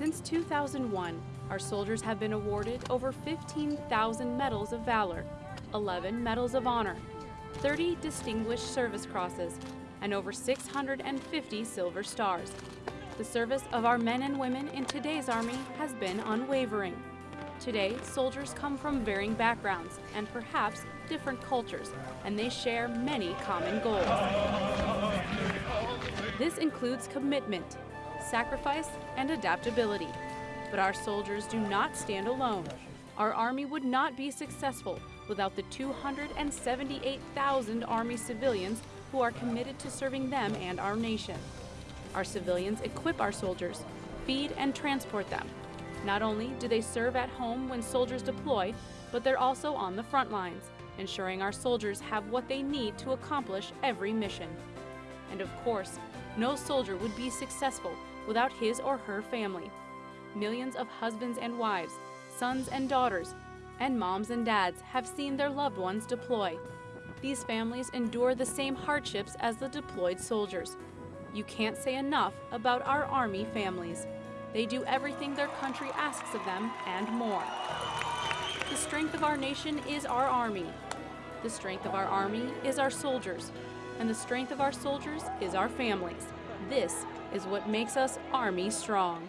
Since 2001, our soldiers have been awarded over 15,000 medals of valor, 11 medals of honor, 30 distinguished service crosses, and over 650 silver stars. The service of our men and women in today's Army has been unwavering. Today, soldiers come from varying backgrounds and perhaps different cultures, and they share many common goals. This includes commitment, sacrifice, and adaptability. But our soldiers do not stand alone. Our Army would not be successful without the 278,000 Army civilians who are committed to serving them and our nation. Our civilians equip our soldiers, feed and transport them. Not only do they serve at home when soldiers deploy, but they're also on the front lines, ensuring our soldiers have what they need to accomplish every mission. And of course, no soldier would be successful without his or her family. Millions of husbands and wives, sons and daughters, and moms and dads have seen their loved ones deploy. These families endure the same hardships as the deployed soldiers. You can't say enough about our Army families. They do everything their country asks of them and more. The strength of our nation is our Army. The strength of our Army is our soldiers. And the strength of our soldiers is our families. This is what makes us Army strong.